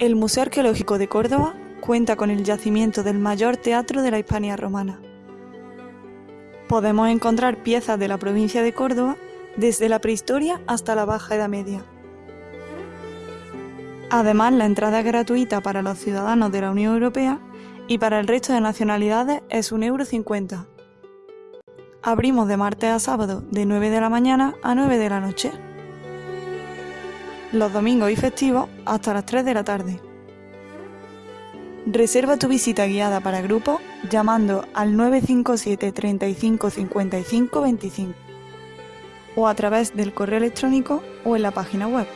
El Museo Arqueológico de Córdoba cuenta con el yacimiento del mayor teatro de la Hispania romana. Podemos encontrar piezas de la provincia de Córdoba desde la prehistoria hasta la Baja Edad Media. Además, la entrada es gratuita para los ciudadanos de la Unión Europea y para el resto de nacionalidades es 1,50€. Abrimos de martes a sábado de 9 de la mañana a 9 de la noche. Los domingos y festivos hasta las 3 de la tarde. Reserva tu visita guiada para grupos llamando al 957 35 55 25 o a través del correo electrónico o en la página web.